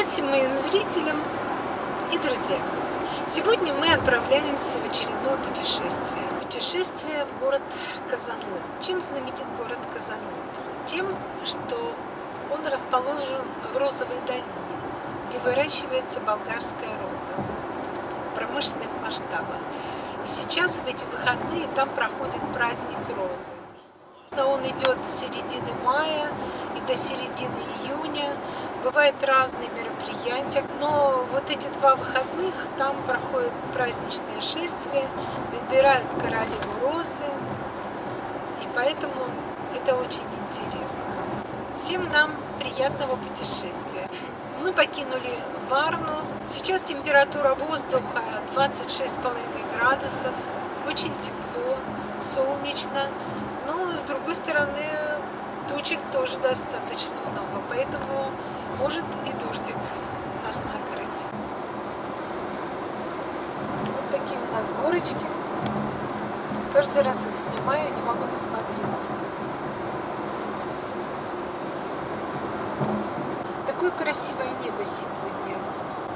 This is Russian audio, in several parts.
Привет всем моим зрителям и друзьям! Сегодня мы отправляемся в очередное путешествие. Путешествие в город Казанлык. Чем знаменит город Казанлык? Тем, что он расположен в Розовой долине, где выращивается болгарская роза промышленных масштабах. И сейчас в эти выходные там проходит праздник розы. Он идет с середины мая и до середины июня. Бывают разные мероприятия, но вот эти два выходных там проходят праздничные шествия, выбирают королеву розы, и поэтому это очень интересно. Всем нам приятного путешествия. Мы покинули Варну. Сейчас температура воздуха 26,5 градусов. Очень тепло, солнечно. Но с другой стороны тучек тоже достаточно много. Поэтому может и дождик накрыть. Вот такие у нас горочки. Каждый раз их снимаю, не могу досмотреть. Такое красивое небо сегодня.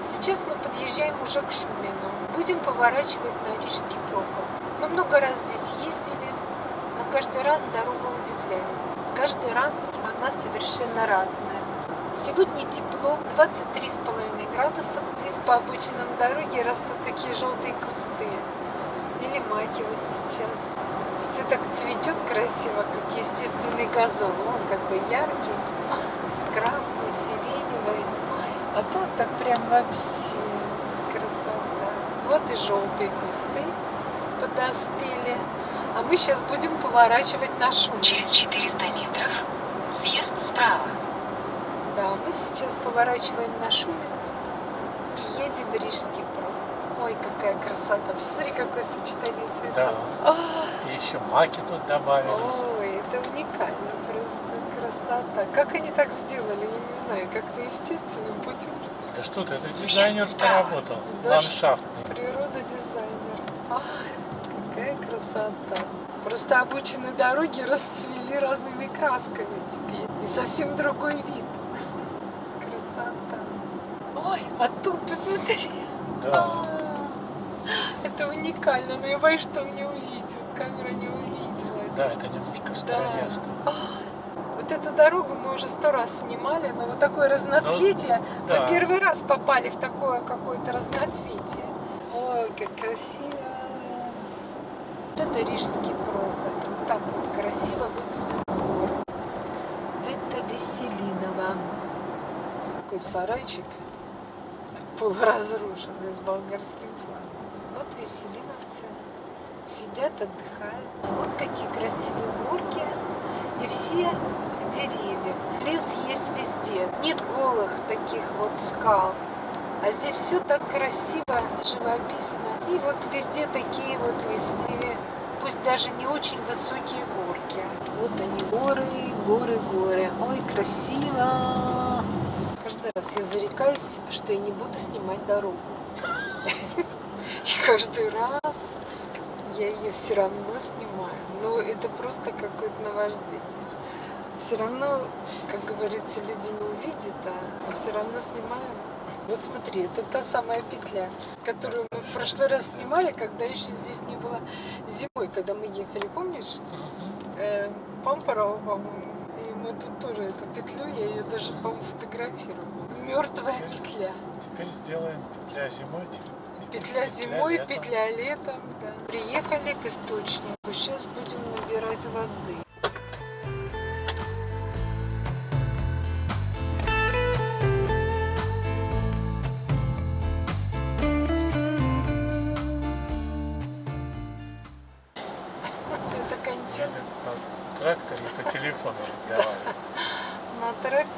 Сейчас мы подъезжаем уже к Шумину. Будем поворачивать на Рижский проход. Мы много раз здесь ездили, но каждый раз дорога удивляет. Каждый раз она совершенно разная. Сегодня тепло, 23,5 градусов. Здесь по обочинам дороги растут такие желтые кусты. Или маки вот сейчас. Все так цветет красиво, как естественный газон. Он какой яркий, красный, сиреневый. А тут так прям вообще красота. Вот и желтые кусты подоспели. А мы сейчас будем поворачивать на шум. Через 400 метров съезд справа. Да, мы сейчас поворачиваем на Шумин и едем в Рижский проход. Ой, какая красота. Посмотри, какое сочетание цветов. Да. А, И еще маки тут добавились. Ой, это уникально просто. Красота. Как они так сделали, я не знаю, как-то естественным путем, что ли. Да что ты, это дизайнер поработал. Да Ландшафтный. Природа дизайнер. Ай, какая красота. Просто обочины дороги расцвели разными красками теперь. И совсем другой вид. Красота. Ой, а тут посмотри. Да. Это уникально, но я боюсь, что он не увидел. Камера не увидела. Да, это немножко в стороне Да. осталось. А, Вот эту дорогу мы уже сто раз снимали, но вот такое разноцветие. Ну, да. Мы первый раз попали в такое какое-то разноцветие. Ой, как красиво. Вот это Рижский проход. Вот так вот красиво выглядит город. Это Веселиново. Такой сарайчик полуразрушенный с болгарским флагом. Вот веселиновцы сидят, отдыхают. Вот какие красивые горки. И все в деревьях. Лес есть везде. Нет голых таких вот скал. А здесь все так красиво, живописно. И вот везде такие вот лесные, пусть даже не очень высокие горки. Вот они, горы, горы, горы. Ой, красиво! Я зарекаюсь, что я не буду снимать дорогу. И каждый раз я ее все равно снимаю. Но это просто какое-то наваждение. Все равно, как говорится, люди не увидят, а, а все равно снимаем. Вот смотри, это та самая петля, которую мы в прошлый раз снимали, когда еще здесь не было зимой, когда мы ехали, помнишь? Э, Пампарова, по-моему. Тоже эту петлю, я ее даже, по-моему, фотографировала. Мертвая петля. Теперь сделаем петля зимой. теперь Петля зимой, летом. петля летом. Да. Приехали к источнику. Сейчас будем набирать воды.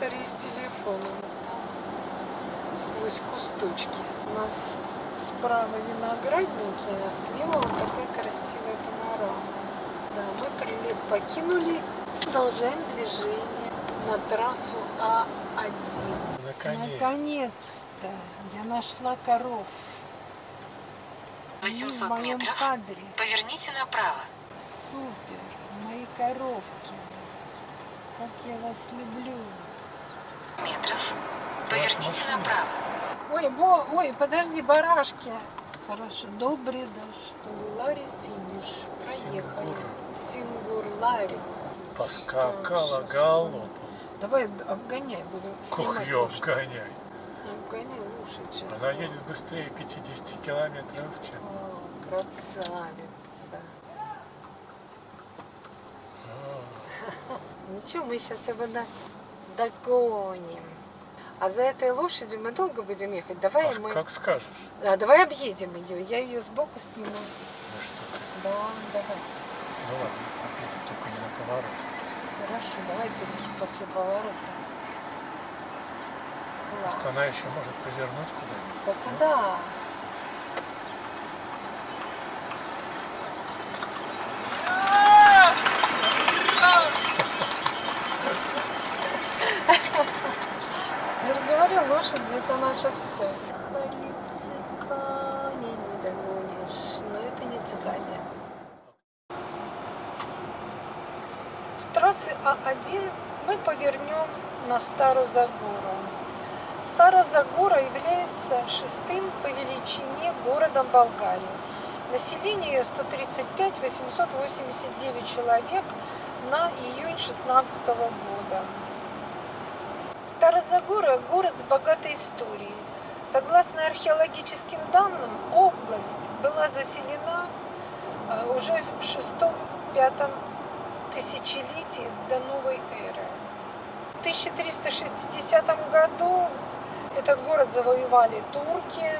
Тракторе с телефоном. Сквозь кусточки. У нас справа виноградники, а слева вот такая красивая панорама. Да, мы прилеп покинули, продолжаем движение на трассу А1. Наконец. Наконец-то я нашла коров. 800 в моем метров. кадре. Поверните направо. Супер, мои коровки. Как я вас люблю. Метров. Поверните направо. Ой, бо, ой, подожди, барашки. Хорошо, добрый дождь. Ларри финиш. Проехали. Сингур Ларри. Поскакала галопом. Давай обгоняй, будем снимать. Лошадь. обгоняй. Обгоняй лошадь сейчас. Она едет быстрее 50 километров в час. О, красавица. Ничего, мы сейчас его на- догоним. А за этой лошадью мы долго будем ехать. Давай а мы... Как скажешь. А, давай объедем ее. Я ее сбоку сниму. Ну что ты. Да, давай. Ну ладно, объедем только не на поворот. Хорошо, давай после поворота. Класс. Просто она еще может повернуть куда-нибудь. Да куда? Я же говорю, лошади это наше все. Хали цыгане не догонишь, но это не цыгане. С трассы А1 мы повернем на Старую Загору. Старая Загора является шестым по величине городом Болгарии. Население ее 135 889 человек на июнь 16 года. Старозагора – город с богатой историей. Согласно археологическим данным, область была заселена э, уже в шестом-пятом тысячелетии до новой эры. В 1360 году этот город завоевали турки,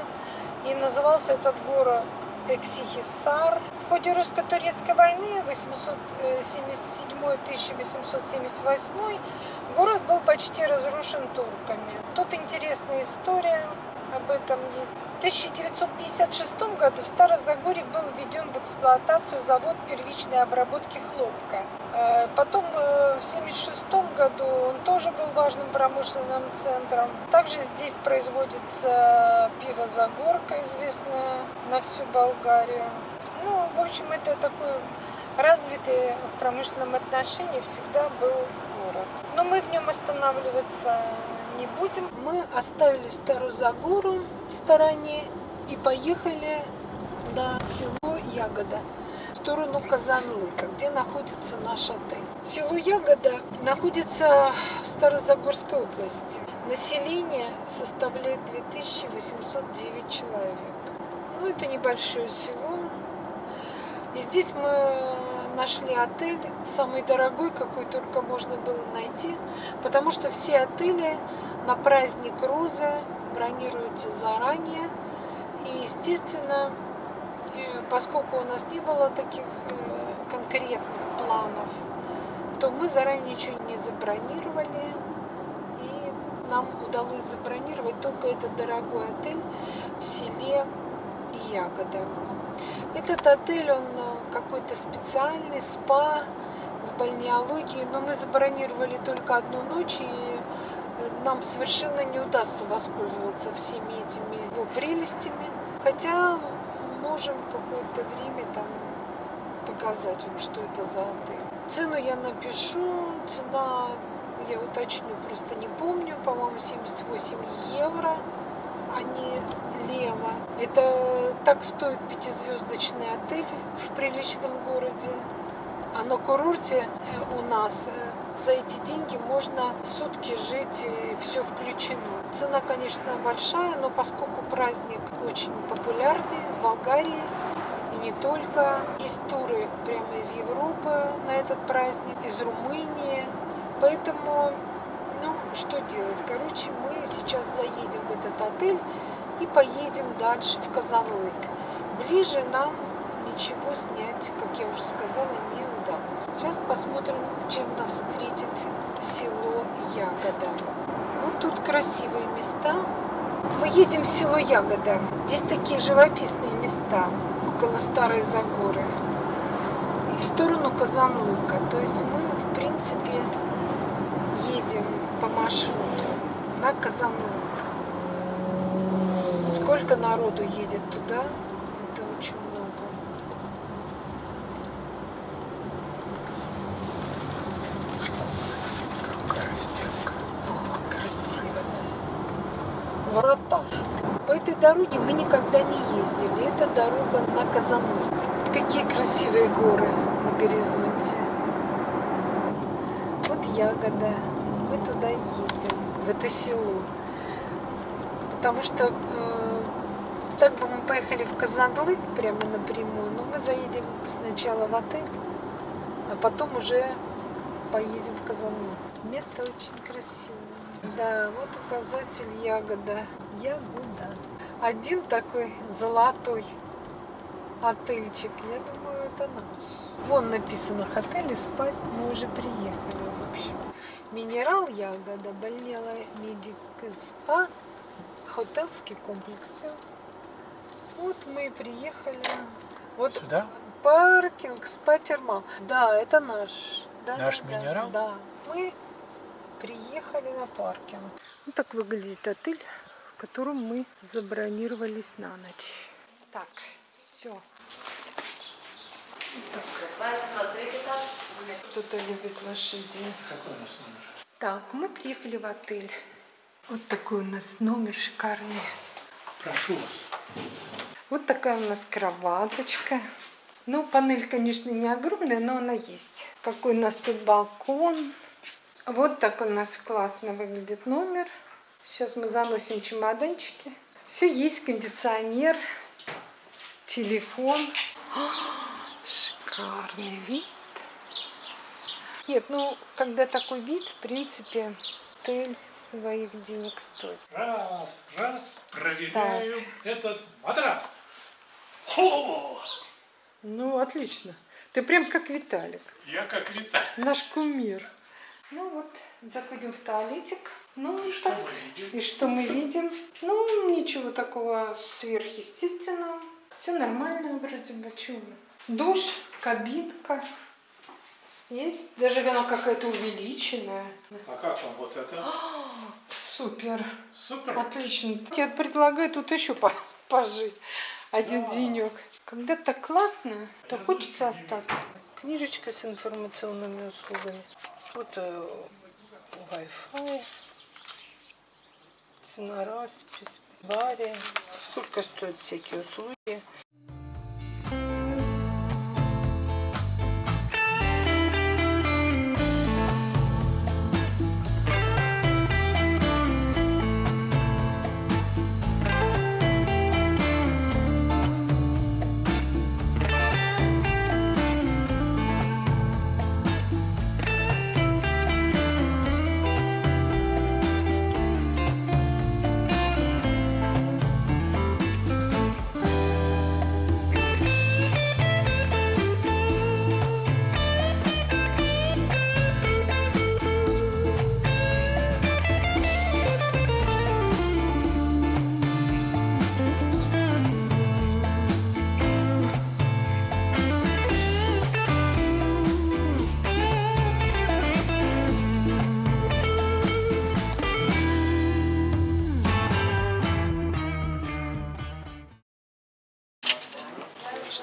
и назывался этот город Эксихисар. В ходе русско-турецкой войны 877-1878 город был почти разрушен турками. Тут интересная история об этом есть. В 1956 году в Старозагоре был введен в эксплуатацию завод первичной обработки хлопка. Э, Потом э, в 1976 году он тоже был важным промышленным центром. Также здесь производится пиво Загорка, известное на всю Болгарию. Ну, в общем, это такой развитый в промышленном отношении всегда был город. Но мы в нем останавливаться не будем. Мы оставили Старую Загору в стороне и поехали на село Ягода в сторону Казанлыка, где находится наш отель. Село Ягода находится в Старозагорской области. Население составляет 2809 человек. Ну, это небольшое село. И здесь мы нашли отель, самый дорогой, какой только можно было найти, потому что все отели на праздник Розы бронируются заранее. И, естественно, поскольку у нас не было таких э, конкретных планов, то мы заранее ничего не забронировали. И нам удалось забронировать только этот дорогой отель в селе Ягода. Этот отель, он э, какой-то специальный, спа с бальнеологией, но мы забронировали только одну ночь, и э, нам совершенно не удастся воспользоваться всеми этими его прелестями. Хотя можем какое-то время там показать вам, что это за отель. Цену я напишу, цена я уточню, просто не помню, по-моему, 78 евро а не лево. Это так стоит пятизвездочный отель в приличном городе. А на курорте э, у нас э, за эти деньги можно сутки жить, и все включено. Цена, конечно, большая, но поскольку праздник очень популярный в Болгарии, и не только. Есть туры прямо из Европы на этот праздник, из Румынии. Поэтому что делать? Короче, мы сейчас заедем в этот отель и поедем дальше в Казанлык. Ближе нам ничего снять, как я уже сказала, не удалось. Сейчас посмотрим, чем нас встретит село Ягода. Вот тут красивые места. Мы едем в село Ягода. Здесь такие живописные места около Старой Загоры. И в сторону Казанлыка. То есть мы, в принципе, едем по маршруту на Казанлык. Сколько народу едет туда, это очень много. Какая стенка. О, красиво. красота. По этой дороге мы никогда не ездили. Это дорога на Казанлык. Вот какие красивые горы на горизонте. Вот Ягода. Мы туда едем, в это село. Потому что э, так бы мы поехали в Казанлык прямо напрямую, но мы заедем сначала в отель, а потом уже поедем в Казанлык. Место очень красивое. Да, вот указатель ягода. Ягода. Один такой золотой отельчик. Я думаю, это наш. Вон написано отель и спать мы уже приехали, в общем. Минерал ягода, больнела медик спа, хотелский комплекс. Всё. Вот мы и приехали. Вот Сюда? паркинг спа термал. Да, это наш. Да, Наш да, минерал? Да. Мы приехали на паркинг. Вот так выглядит отель, в котором мы забронировались на ночь. Так, все. Кто-то любит лошадей. Какой у нас номер? Так, мы приехали в отель. Вот такой у нас номер шикарный. Прошу вас. Вот такая у нас кроваточка. Ну, панель, конечно, не огромная, но она есть. Какой у нас тут балкон. Вот так у нас классно выглядит номер. Сейчас мы заносим чемоданчики. Все есть, кондиционер, телефон. Шикарный вид. Нет, ну, когда такой вид, в принципе, отель своих денег стоит. Раз, раз, проверяем этот матрас. Хо! Ну, отлично. Ты прям как Виталик. Я как Виталий. Наш кумир. Ну вот, заходим в туалетик. Ну, и Что так. мы видим? И что мы видим? Ну, ничего такого сверхъестественного. Все нормально вроде бы. Чего? Душ, кабинка. Есть. Даже она какая-то увеличенная. А как вам вот это? Супер. Супер. Отлично. Я предлагаю тут еще по- пожить. Один Да. денек. Когда так классно, то хочется остаться. Книжечка с информационными услугами. Вот э, Wi-Fi. Цена распись, баре. Сколько стоят всякие услуги.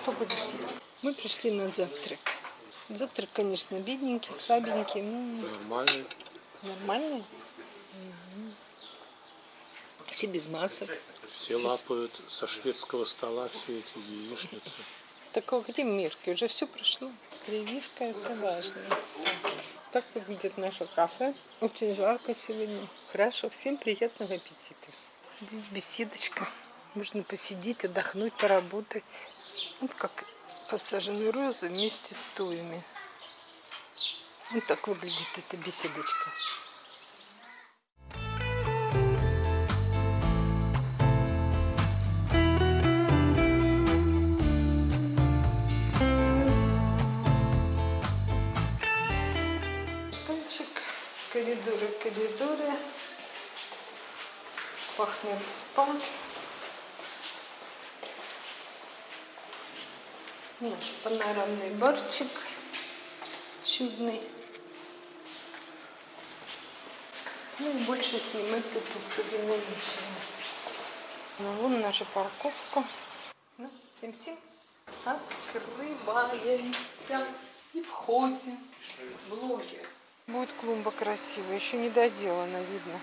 Что будешь есть? Мы пришли на завтрак. Завтрак, конечно, бедненький, слабенький. Ну, Нормальный. нормальный. Мгм. Все без масок. Все лапают со шведского стола все эти яичницы. Такого гримерки уже все прошло. Прививка это важно. Так, так выглядит наше кафе. Очень жарко сегодня. Хорошо, всем приятного аппетита. Здесь беседочка. Можно посидеть, отдохнуть, поработать. Вот как посажены розы вместе с туями. Вот так выглядит эта беседочка. Коридоры, коридоры. Пахнет спа. Наш панорамный барчик чудный. Ну и больше снимать тут особенно ничего. Ну, вон наша парковка. Ну, всем-всем открываемся и входим. Блогер. Будет клумба красивая, еще не доделана, видно.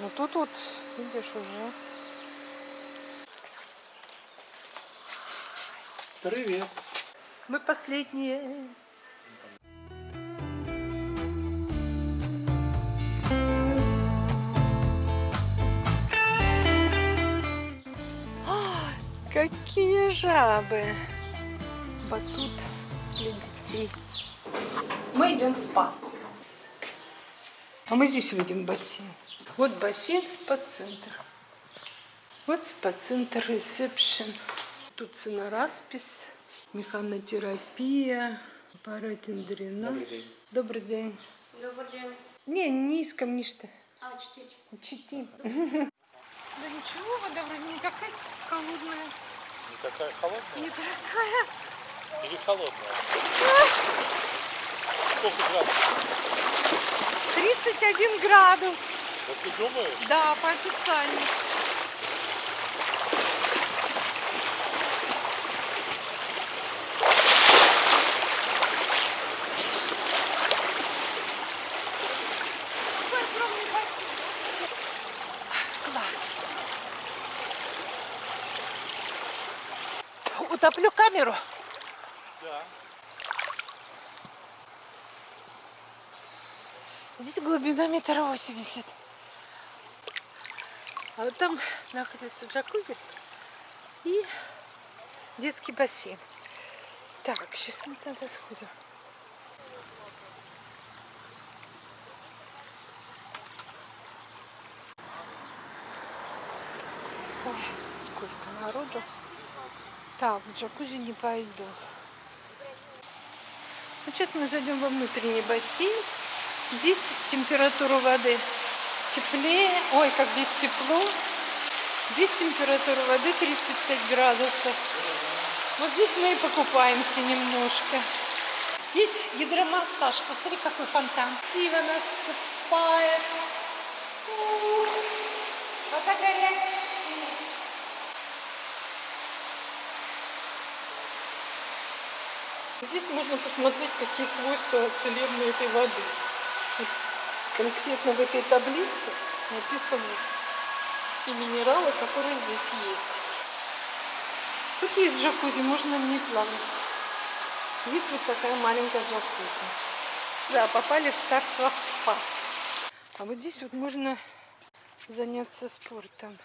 Ну тут вот, видишь, уже. Привет. Мы последние. А, Какие жабы! Батут для детей. Мы идем в спа. А мы здесь в бассейн. Вот бассейн, спа-центр. Вот спа-центр ресепшн. Тут цена распись, механотерапия, аппаратен дренаж. Добрый день. Добрый день. Добрый день. Не, не искам ничто. А, чтите. Читим. Да ничего, вода вроде не такая холодная. Не такая холодная Не такая. или холодная? Сколько градусов? 31 градус. Вот ты думаешь? Да, по описанию. Утоплю камеру. Да. Здесь глубина метр восемьдесят. А вот там находится джакузи и детский бассейн. Так, сейчас мы туда сходим. Ой, сколько народу. Так, в джакузи не пойду. Ну, сейчас мы зайдем во внутренний бассейн. Здесь температура воды теплее. Ой, как здесь тепло. Здесь температура воды 35 градусов. Вот здесь мы и покупаемся немножко. Здесь гидромассаж. Посмотри, какой фонтан. Красиво нас купает. Вода горячая. Здесь можно посмотреть, какие свойства целебной этой воды. Конкретно в этой таблице написаны все минералы, которые здесь есть. Тут есть джакузи, можно в ней плавать. Есть вот такая маленькая джакузи. Да, попали в царство спа. А вот здесь вот можно заняться спортом.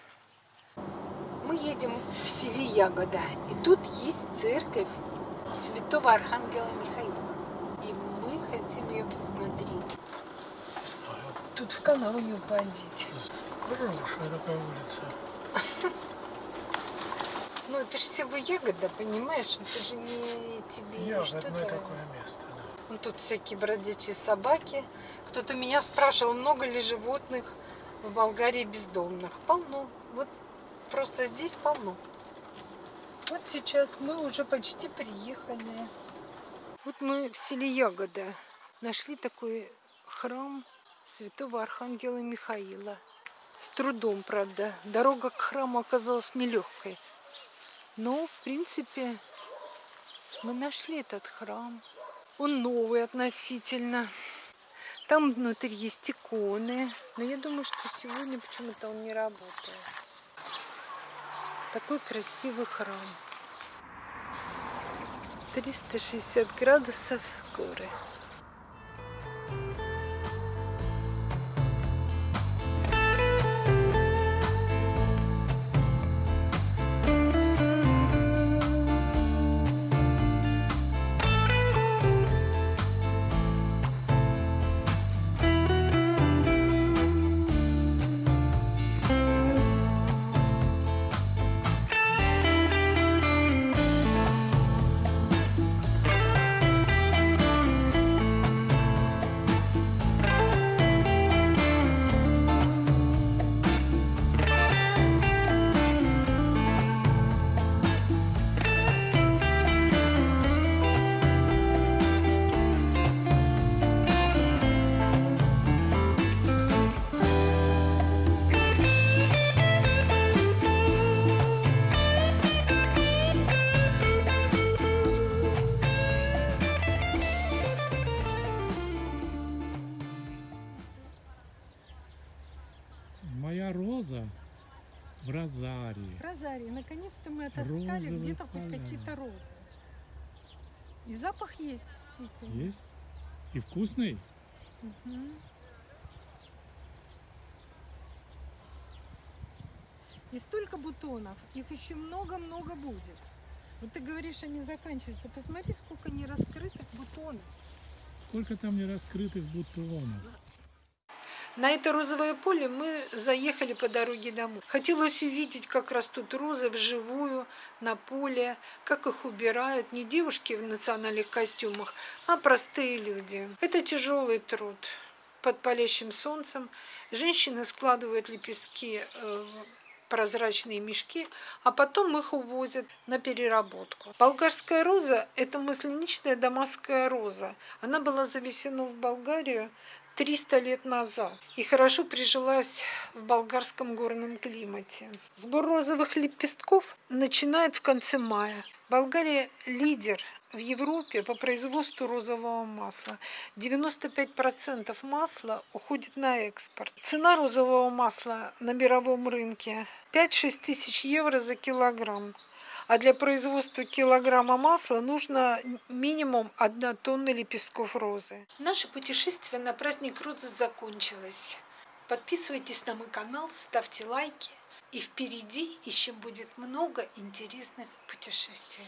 Мы едем в селе Ягода, и тут есть церковь святого Архангела Михаила. И мы хотим ее посмотреть. Тут в канал не упадите. Хорошая такая улица. Ну, это же село Ягода, понимаешь? Это же не тебе что-то. Ягодное такое место, да. Ну, тут всякие бродячие собаки. Кто-то меня спрашивал, много ли животных в Болгарии бездомных. Полно. Вот просто здесь полно. Вот сейчас мы уже почти приехали. Вот мы в селе Ягода нашли такой храм святого Архангела Михаила. С трудом, правда. Дорога к храму оказалась нелегкой. Но, в принципе, мы нашли этот храм. Он новый относительно. Там внутри есть иконы. Но я думаю, что сегодня почему-то он не работает. Такой красивый храм. 360 градусов горы. В розарии. Розарий, наконец-то мы отыскали где-то хоть какие-то розы. И запах есть, действительно. Есть? И вкусный? Мгм. И столько бутонов, их еще много-много будет. Вот ты говоришь, они заканчиваются. Посмотри, сколько нераскрытых бутонов. Сколько там нераскрытых бутонов? На это розовое поле мы заехали по дороге домой. Хотелось увидеть, как растут розы вживую на поле, как их убирают не девушки в национальных костюмах, а простые люди. Это тяжелый труд. Под палящим солнцем женщины складывают лепестки э, в прозрачные мешки, а потом их увозят на переработку. Болгарская роза – это масляничная дамасская роза. Она была завезена в Болгарию 300 лет назад и хорошо прижилась в болгарском горном климате. Сбор розовых лепестков начинает в конце мая. Болгария лидер в Европе по производству розового масла. 95% масла уходит на экспорт. Цена розового масла на мировом рынке 5-6 тысяч евро за килограмм. А для производства килограмма масла нужно минимум 1 тонна лепестков розы. Наше путешествие на праздник розы закончилось. Подписывайтесь на мой канал, ставьте лайки. И впереди еще будет много интересных путешествий.